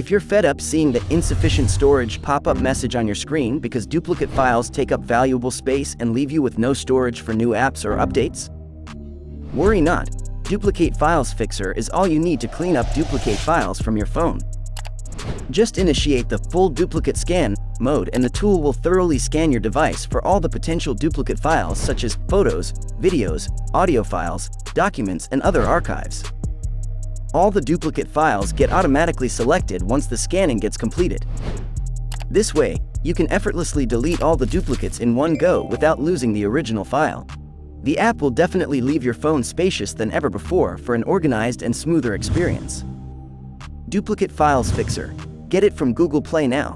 If you're fed up seeing the insufficient storage pop-up message on your screen because duplicate files take up valuable space and leave you with no storage for new apps or updates? Worry not, Duplicate Files Fixer is all you need to clean up duplicate files from your phone. Just initiate the full duplicate scan mode and the tool will thoroughly scan your device for all the potential duplicate files such as photos, videos, audio files, documents, and other archives. All the duplicate files get automatically selected once the scanning gets completed. This way, you can effortlessly delete all the duplicates in one go without losing the original file. The app will definitely leave your phone spacious than ever before for an organized and smoother experience. Duplicate Files Fixer. Get it from Google Play now.